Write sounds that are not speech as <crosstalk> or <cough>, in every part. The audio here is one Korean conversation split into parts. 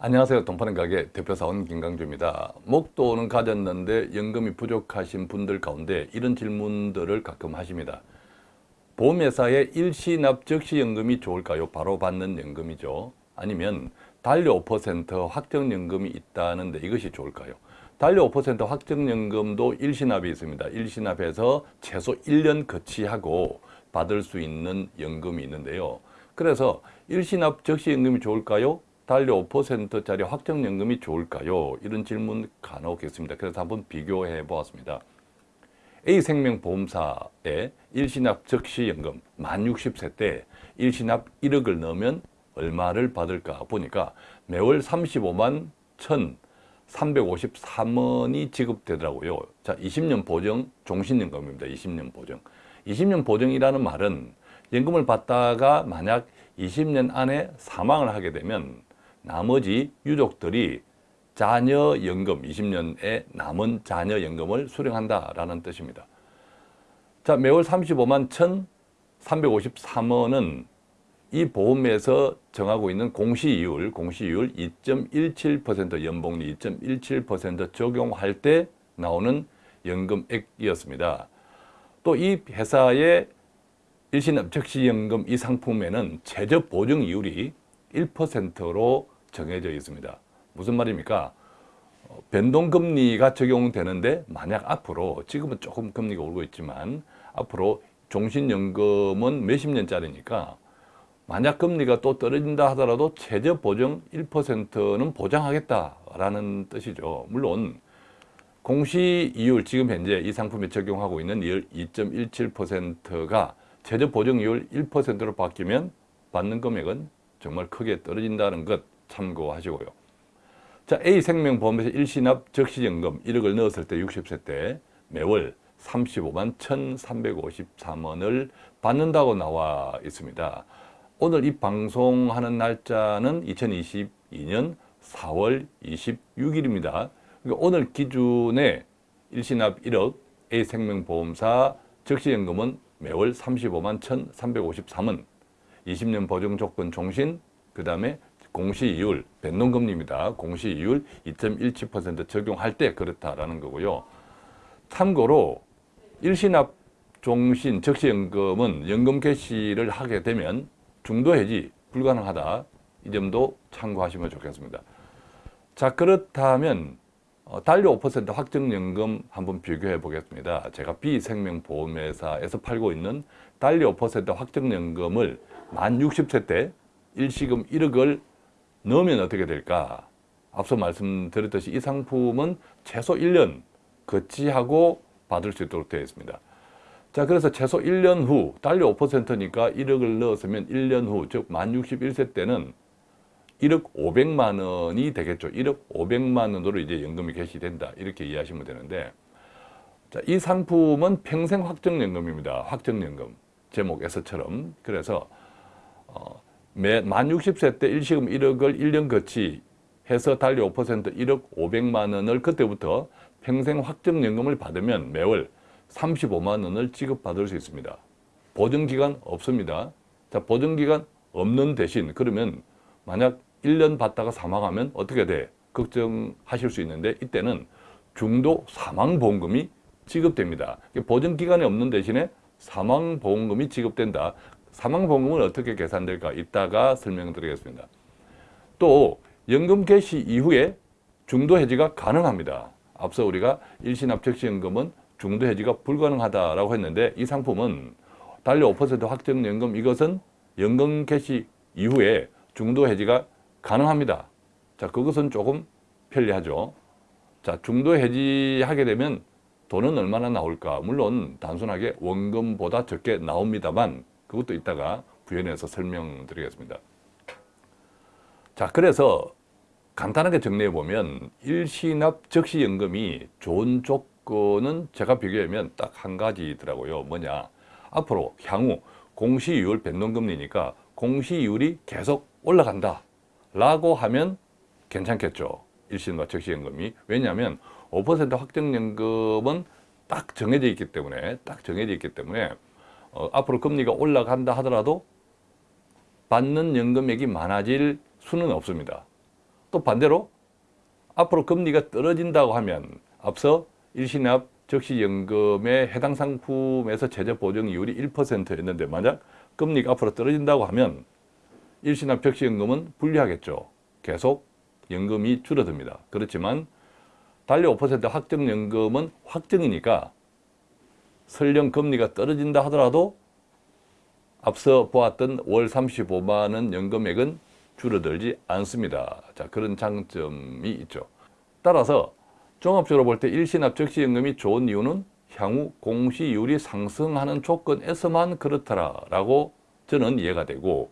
안녕하세요. 돈파는 가게 대표사원 김강주입니다. 목돈은 가졌는데 연금이 부족하신 분들 가운데 이런 질문들을 가끔 하십니다. 보험회사의 일시납 적시연금이 좋을까요? 바로 받는 연금이죠. 아니면 단료 5% 확정연금이 있다는데 이것이 좋을까요? 단료 5% 확정연금도 일시납이 있습니다. 일시납해서 최소 1년 거치하고 받을 수 있는 연금이 있는데요. 그래서 일시납 적시연금이 좋을까요? 단료 5%짜리 확정연금이 좋을까요? 이런 질문 간혹 있습니다. 그래서 한번 비교해 보았습니다. A생명보험사의 일시납 적시연금 만 60세 때 일시납 1억을 넣으면 얼마를 받을까 보니까 매월 35만 1,353원이 지급되더라고요. 자, 20년 보정 종신연금입니다. 20년 보정. 20년 보정이라는 말은 연금을 받다가 만약 20년 안에 사망을 하게 되면 나머지 유족들이 자녀연금 20년에 남은 자녀연금을 수령한다라는 뜻입니다. 자, 매월 35만 1,353원은 이 보험에서 정하고 있는 공시이율, 공시이율 2.17% 연봉리 2.17% 적용할 때 나오는 연금액이었습니다. 또 이 회사의 일시납적시연금 이 상품에는 최저 보증이율이 1%로 정해져 있습니다. 무슨 말입니까? 어, 변동금리가 적용되는데 만약 앞으로 지금은 조금 금리가 오르고 있지만 앞으로 종신연금은 몇십 년짜리니까 만약 금리가 또 떨어진다 하더라도 최저 보정 1%는 보장하겠다라는 뜻이죠. 물론 공시이율 지금 현재 이 상품에 적용하고 있는 2.17%가 최저 보정이율 1%로 바뀌면 받는 금액은 정말 크게 떨어진다는 것 참고하시고요. 자, A생명보험에서 일시납 적시연금 1억을 넣었을 때 60세 때 매월 35만 1,353원을 받는다고 나와 있습니다. 오늘 이 방송하는 날짜는 2022년 4월 26일입니다. 그러니까 오늘 기준에 일시납 1억 A생명보험사 적시연금은 매월 35만 1,353원 20년 보증조건 종신, 그 다음에 공시이율, 변동금리입니다. 공시이율 2.17% 적용할 때 그렇다라는 거고요. 참고로 일시납 종신 적시연금은 연금 개시를 하게 되면 중도 해지 불가능하다. 이 점도 참고하시면 좋겠습니다. 자 그렇다면 어, 단료 5% 확정연금 한번 비교해 보겠습니다. 제가 B생명보험회사에서 팔고 있는 단료 5% 확정연금을 만 60세 때 일시금 1억을 넣으면 어떻게 될까? 앞서 말씀드렸듯이 이 상품은 최소 1년 거치하고 받을 수 있도록 되어 있습니다. 자, 그래서 최소 1년 후, 달러 5%니까 1억을 넣었으면 1년 후, 즉 만 61세 때는 1억 500만 원이 되겠죠. 1억 500만 원으로 이제 연금이 개시된다. 이렇게 이해하시면 되는데 자, 이 상품은 평생 확정연금입니다. 확정연금. 제목에서처럼. 그래서 어, 매, 만 60세 때 일시금 1억을 1년 거치 해서 달리 5% 1억 500만 원을 그때부터 평생 확정연금을 받으면 매월 35만 원을 지급받을 수 있습니다. 보증기간 없습니다. 자, 보증기간 없는 대신 그러면 만약 1년 받다가 사망하면 어떻게 돼? 걱정하실 수 있는데 이때는 중도 사망보험금이 지급됩니다. 보증기간이 없는 대신에 사망보험금이 지급된다. 사망보험금은 어떻게 계산될까? 이따가 설명드리겠습니다. 또 연금 개시 이후에 중도 해지가 가능합니다. 앞서 우리가 일시납적시연금은 중도 해지가 불가능하다라고 했는데 이 상품은 달러 5% 확정연금 이것은 연금 개시 이후에 중도 해지가 가능합니다. 자, 그것은 조금 편리하죠. 자, 중도 해지하게 되면 돈은 얼마나 나올까? 물론 단순하게 원금보다 적게 나옵니다만 그것도 이따가 부연해서 설명드리겠습니다. 자, 그래서 간단하게 정리해 보면 일시납 적시연금이 좋은 조건은 제가 비교하면 딱 한 가지더라고요. 뭐냐? 앞으로 향후 공시이율 변동금리니까 공시이율이 계속 올라간다 라고 하면 괜찮겠죠. 일시납 적시연금이. 왜냐하면 5% 확정연금은 딱 정해져 있기 때문에 딱 정해져 있기 때문에 어, 앞으로 금리가 올라간다 하더라도 받는 연금액이 많아질 수는 없습니다. 또 반대로 앞으로 금리가 떨어진다고 하면 앞서 일시납 적시연금의 해당 상품에서 최저 보정이율이 1%였는데 만약 금리가 앞으로 떨어진다고 하면 일시납 적시연금은 불리하겠죠. 계속 연금이 줄어듭니다. 그렇지만 달러 5% 확정연금은 확정이니까 설령 금리가 떨어진다 하더라도 앞서 보았던 월 35만 원 연금액은 줄어들지 않습니다. 자, 그런 장점이 있죠. 따라서 종합적으로 볼 때 일시납 적시연금이 좋은 이유는 향후 공시율이 상승하는 조건에서만 그렇더라라고 저는 이해가 되고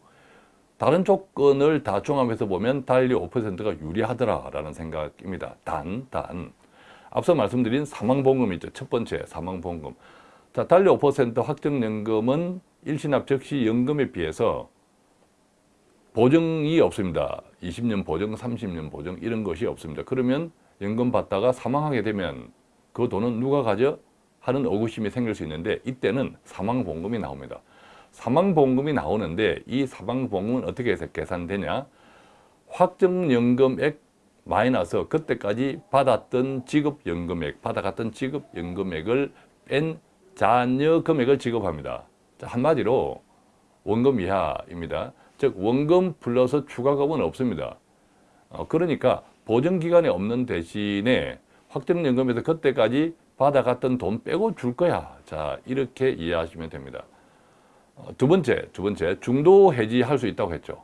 다른 조건을 다 종합해서 보면 달리 5%가 유리하더라라는 생각입니다. 단, 단. 앞서 말씀드린 사망보험이죠. 첫 번째 사망보험금. 자, 달리 5% 확정연금은 일시납 적시연금에 비해서 보증이 없습니다. 20년 보증, 30년 보증 이런 것이 없습니다. 그러면 연금 받다가 사망하게 되면 그 돈은 누가 가져? 하는 의구심이 생길 수 있는데 이때는 사망보험금이 나옵니다. 사망보험금이 나오는데 이 사망보험금은 어떻게 해서 계산되냐? 확정연금액 마이너스 그때까지 받았던 지급연금액, 받아갔던 지급연금액을 뺀 잔여 금액을 지급합니다. 자, 한마디로 원금 이하입니다. 즉 원금 플러스 추가금은 없습니다. 어, 그러니까 보증기간이 없는 대신에 확정연금에서 그때까지 받아갔던 돈 빼고 줄 거야. 자 이렇게 이해하시면 됩니다. 어, 두 번째, 두 번째 중도 해지할 수 있다고 했죠.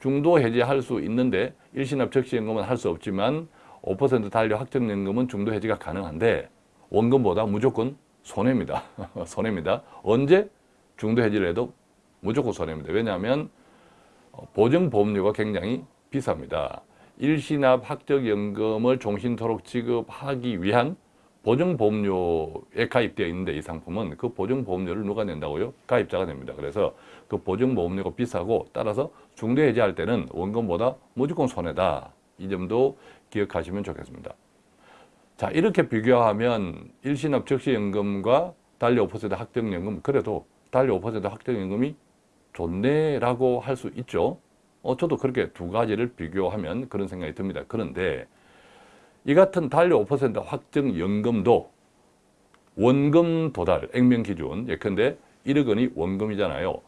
중도 해지할 수 있는데 일시납 적시연금은 할 수 없지만 5% 달러 확정연금은 중도 해지가 가능한데 원금보다 무조건 손해입니다. <laughs> 손해입니다. 언제 중도 해지를 해도 무조건 손해입니다. 왜냐하면 어, 보증 보험료가 굉장히 비쌉니다. 일시납 학적연금을 종신토록 지급하기 위한 보증보험료에 가입되어 있는데 이 상품은 그 보증보험료를 누가 낸다고요? 가입자가 냅니다. 그래서 그 보증보험료가 비싸고 따라서 중대해지할 때는 원금보다 무조건 손해다. 이 점도 기억하시면 좋겠습니다. 자 이렇게 비교하면 일시납 적시연금과 달리 5% 확정연금 그래도 달리 5% 확정연금이 좋네라고 할 수 있죠. 어, 저도 그렇게 두 가지를 비교하면 그런 생각이 듭니다. 그런데 이 같은 달러 5% 확정연금도 원금 도달, 액면 기준, 예컨대 1억 원이 원금이잖아요.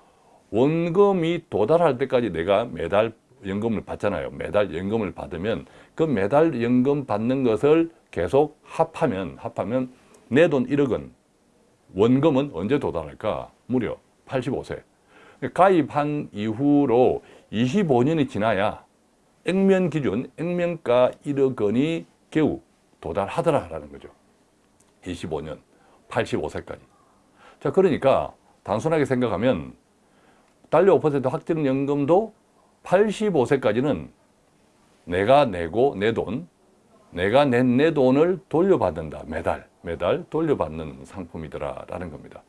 원금이 도달할 때까지 내가 매달 연금을 받잖아요. 매달 연금을 받으면 그 매달 연금 받는 것을 계속 합하면 합하면 내 돈 1억 원 원금은 언제 도달할까? 무려 85세. 가입한 이후로 25년이 지나야 액면 기준, 액면가 1억 원이 겨우 도달하더라라는 거죠. 25년, 85세까지. 자, 그러니까 단순하게 생각하면 달러 5% 확정연금도 85세까지는 내가 내고 내 돈, 내가 낸 내 돈을 돌려받는다. 매달, 매달 돌려받는 상품이더라라는 겁니다.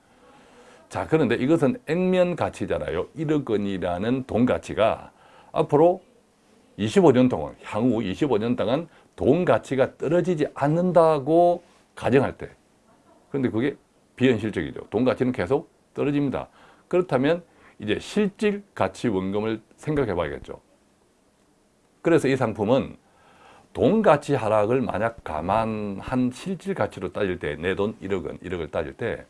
자, 그런데 이것은 액면 가치잖아요. 1억 원이라는 돈 가치가 앞으로 25년 동안, 향후 25년 동안 돈 가치가 떨어지지 않는다고 가정할 때. 그런데 그게 비현실적이죠. 돈 가치는 계속 떨어집니다. 그렇다면 이제 실질 가치 원금을 생각해 봐야겠죠. 그래서 이 상품은 돈 가치 하락을 만약 감안한 실질 가치로 따질 때 내 돈 1억 원, 1억을 따질 때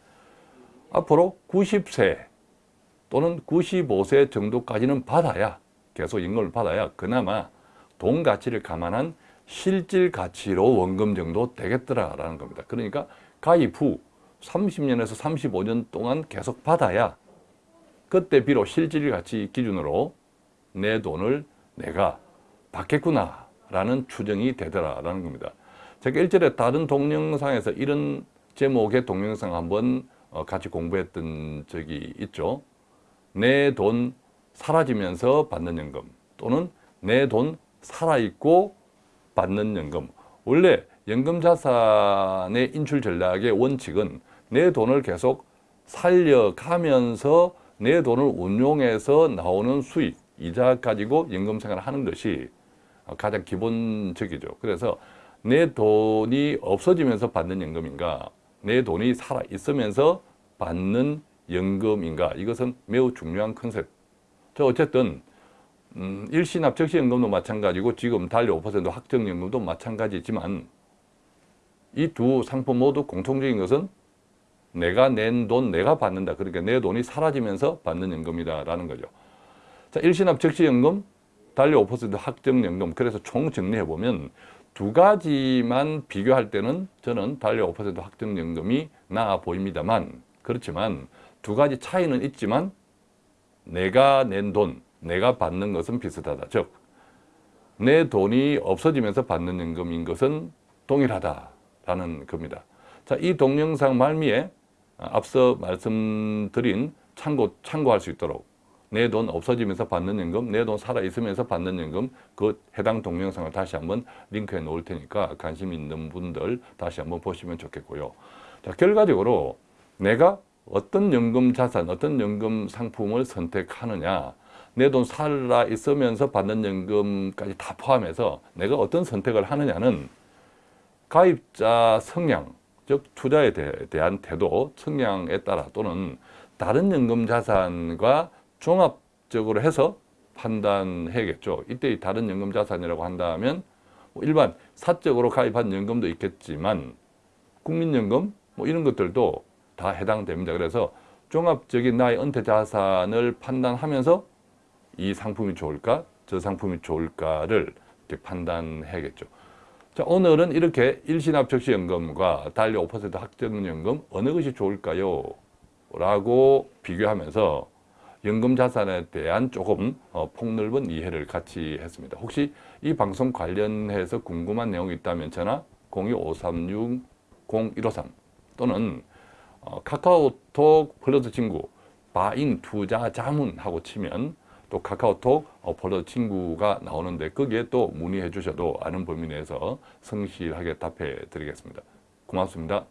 앞으로 90세 또는 95세 정도까지는 받아야 계속 연금을 받아야 그나마 돈 가치를 감안한 실질 가치로 원금 정도 되겠더라라는 겁니다. 그러니까 가입 후 30년에서 35년 동안 계속 받아야 그때 비록 실질 가치 기준으로 내 돈을 내가 받겠구나 라는 추정이 되더라 라는 겁니다. 제가 일전에 다른 동영상에서 이런 제목의 동영상 한번 어, 같이 공부했던 적이 있죠. 내 돈 사라지면서 받는 연금 또는 내 돈 살아있고 받는 연금. 원래 연금자산의 인출 전략의 원칙은 내 돈을 계속 살려가면서 내 돈을 운용해서 나오는 수익, 이자 가지고 연금 생활을 하는 것이 가장 기본적이죠. 그래서 내 돈이 없어지면서 받는 연금인가 내 돈이 살아있으면서 받는 연금인가 이것은 매우 중요한 컨셉 저 어쨌든 음, 일시납 적시연금도 마찬가지고 지금 달러 5% 확정연금도 마찬가지지만 이 두 상품 모두 공통적인 것은 내가 낸 돈 내가 받는다. 그러니까 내 돈이 사라지면서 받는 연금이다라는 거죠. 자, 일시납 적시연금, 달러 5% 확정연금. 그래서 총 정리해 보면 두 가지만 비교할 때는 저는 달러 5% 확정연금이 나아 보입니다만 그렇지만 두 가지 차이는 있지만 내가 낸 돈, 내가 받는 것은 비슷하다. 즉, 내 돈이 없어지면서 받는 연금인 것은 동일하다라는 겁니다. 자, 이 동영상 말미에 앞서 말씀드린 참고, 참고할 수 있도록 내 돈 없어지면서 받는 연금, 내 돈 살아있으면서 받는 연금 그 해당 동영상을 다시 한번 링크해 놓을 테니까 관심 있는 분들 다시 한번 보시면 좋겠고요. 자, 결과적으로 내가 어떤 연금 자산, 어떤 연금 상품을 선택하느냐 내 돈 살아 있으면서 받는 연금까지 다 포함해서 내가 어떤 선택을 하느냐는 가입자 성향, 즉 투자에 대, 한 태도, 성향에 따라 또는 다른 연금 자산과 종합적으로 해서 판단해야겠죠. 이때 이 다른 연금 자산이라고 한다면 뭐 일반 사적으로 가입한 연금도 있겠지만 국민연금 뭐 이런 것들도 다 해당됩니다. 그래서 종합적인 나의 은퇴 자산을 판단하면서 이 상품이 좋을까, 저 상품이 좋을까를 판단해야겠죠. 자, 오늘은 이렇게 일시납적시연금과 달리 5% 확정연금 어느 것이 좋을까요? 라고 비교하면서 연금 자산에 대한 조금 어, 폭넓은 이해를 같이 했습니다. 혹시 이 방송 관련해서 궁금한 내용이 있다면 전화 02-536-0153 또는 어, 카카오톡 플러스 친구 바인 투자 자문하고 치면 또 카카오톡 어, 플러스 친구가 나오는데 거기에 또 문의해 주셔도 아는 범위 내에서 성실하게 답해 드리겠습니다. 고맙습니다.